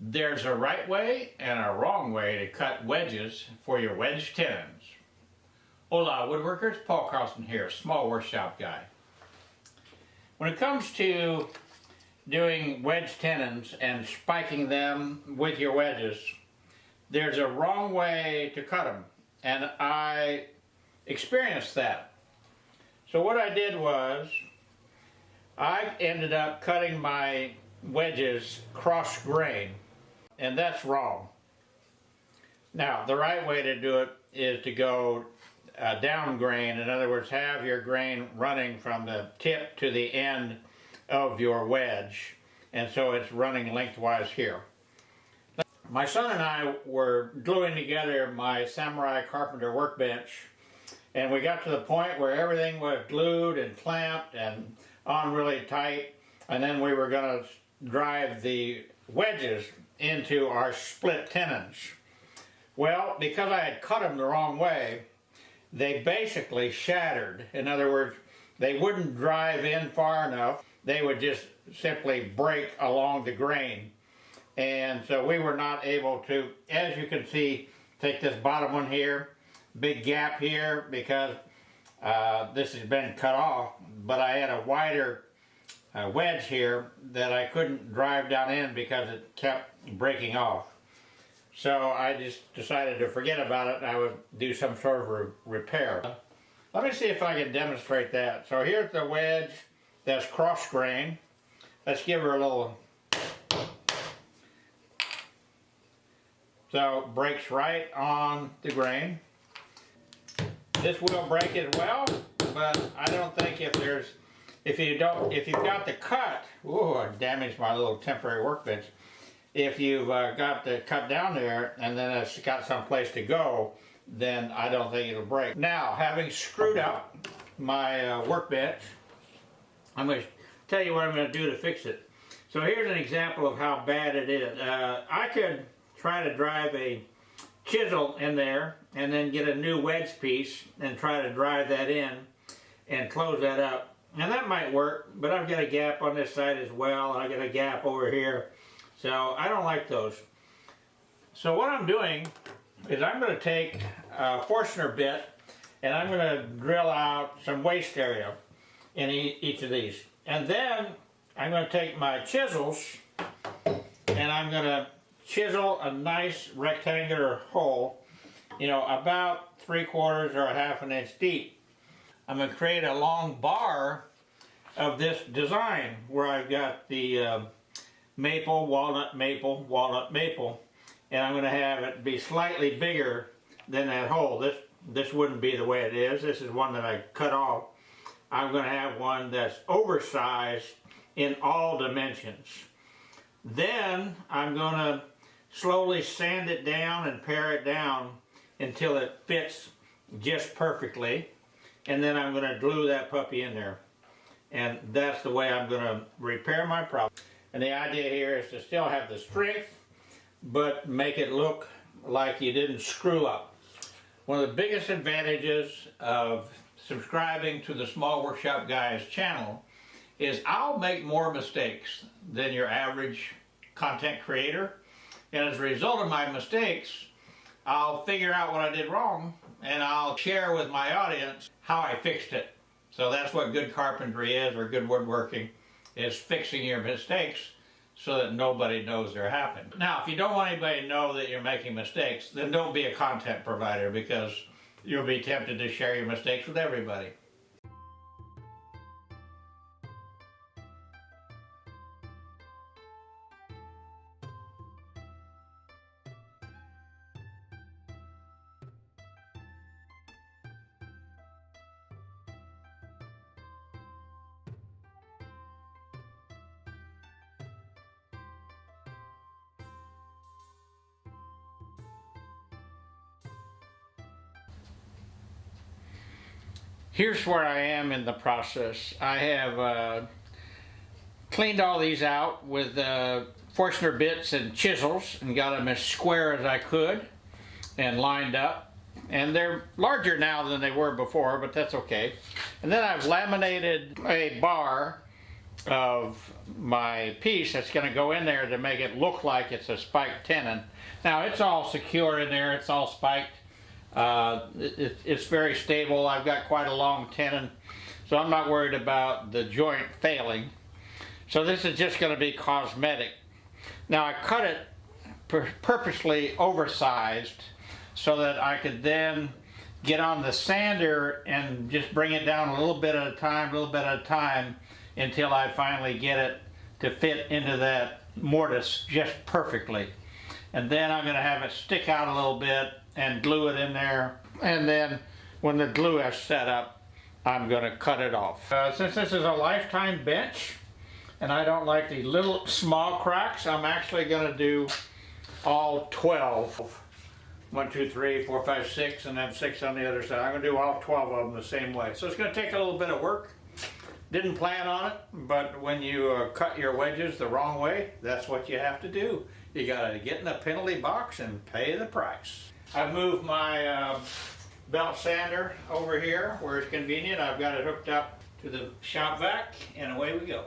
There's a right way and a wrong way to cut wedges for your wedge tenons. Hola woodworkers, Paul Carlson here, small workshop guy. When it comes to doing wedge tenons and spiking them with your wedges, there's a wrong way to cut them and I experienced that. So what I did was I ended up cutting my wedges cross grain and that's wrong. Now, the right way to do it is to go uh, down grain. In other words, have your grain running from the tip to the end of your wedge. And so it's running lengthwise here. My son and I were gluing together my Samurai Carpenter workbench and we got to the point where everything was glued and clamped and on really tight and then we were going to drive the wedges into our split tenons. Well, because I had cut them the wrong way, they basically shattered. In other words, they wouldn't drive in far enough. They would just simply break along the grain. And so we were not able to, as you can see, take this bottom one here, big gap here because uh, this has been cut off, but I had a wider uh, wedge here that I couldn't drive down in because it kept breaking off. So I just decided to forget about it and I would do some sort of re repair. Let me see if I can demonstrate that. So here's the wedge that's cross grain. Let's give her a little... So breaks right on the grain. This will break as well, but I don't think if there's if you don't, if you've got the cut, oh, I damaged my little temporary workbench. If you've uh, got the cut down there and then it's got some place to go, then I don't think it'll break. Now, having screwed up my uh, workbench, I'm going to tell you what I'm going to do to fix it. So here's an example of how bad it is. Uh, I could try to drive a chisel in there and then get a new wedge piece and try to drive that in and close that up. And that might work, but I've got a gap on this side as well, and I've got a gap over here. So I don't like those. So what I'm doing is I'm going to take a Forstner bit and I'm going to drill out some waste area in each of these. And then I'm going to take my chisels and I'm going to chisel a nice rectangular hole, you know, about three quarters or a half an inch deep. I'm going to create a long bar of this design where I've got the uh, maple, walnut, maple, walnut, maple, and I'm going to have it be slightly bigger than that hole. This, this wouldn't be the way it is. This is one that I cut off. I'm going to have one that's oversized in all dimensions. Then I'm going to slowly sand it down and pare it down until it fits just perfectly and then I'm going to glue that puppy in there. And that's the way I'm going to repair my problem. And the idea here is to still have the strength, but make it look like you didn't screw up. One of the biggest advantages of subscribing to the Small Workshop Guys channel is I'll make more mistakes than your average content creator. And as a result of my mistakes, I'll figure out what I did wrong and I'll share with my audience how I fixed it. So that's what good carpentry is, or good woodworking, is fixing your mistakes so that nobody knows they're happening. Now, if you don't want anybody to know that you're making mistakes, then don't be a content provider because you'll be tempted to share your mistakes with everybody. Here's where I am in the process. I have uh, cleaned all these out with uh, Forstner bits and chisels and got them as square as I could and lined up. And they're larger now than they were before, but that's okay. And then I've laminated a bar of my piece that's going to go in there to make it look like it's a spiked tenon. Now it's all secure in there, it's all spiked. Uh, it, it's very stable. I've got quite a long tenon, so I'm not worried about the joint failing. So this is just going to be cosmetic. Now I cut it pur purposely oversized so that I could then get on the sander and just bring it down a little bit at a time, a little bit at a time until I finally get it to fit into that mortise just perfectly. And then I'm going to have it stick out a little bit and glue it in there. And then when the glue has set up, I'm going to cut it off. Uh, since this is a lifetime bench, and I don't like the little small cracks, I'm actually going to do all 12. One, two, three, four, five, six, and then six on the other side. I'm going to do all 12 of them the same way. So it's going to take a little bit of work. Didn't plan on it, but when you uh, cut your wedges the wrong way, that's what you have to do. You gotta get in the penalty box and pay the price. I've moved my uh, belt sander over here where it's convenient. I've got it hooked up to the shop vac and away we go.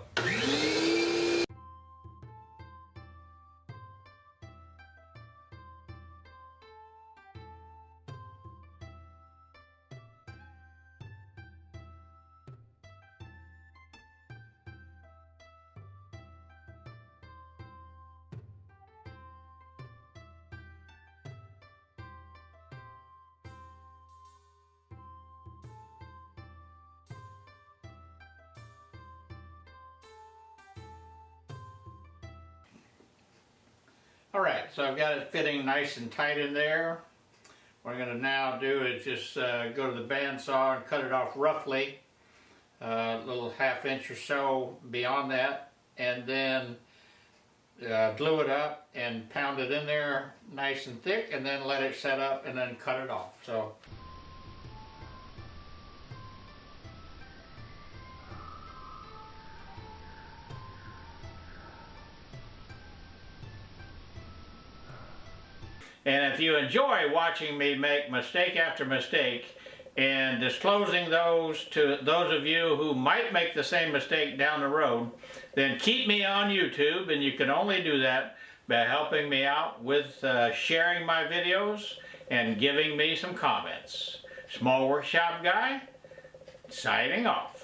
Alright, so I've got it fitting nice and tight in there. What I'm going to now do is just uh, go to the bandsaw and cut it off roughly, uh, a little half inch or so beyond that, and then uh, glue it up and pound it in there nice and thick, and then let it set up and then cut it off. So. And if you enjoy watching me make mistake after mistake and disclosing those to those of you who might make the same mistake down the road, then keep me on YouTube and you can only do that by helping me out with uh, sharing my videos and giving me some comments. Small Workshop Guy, signing off.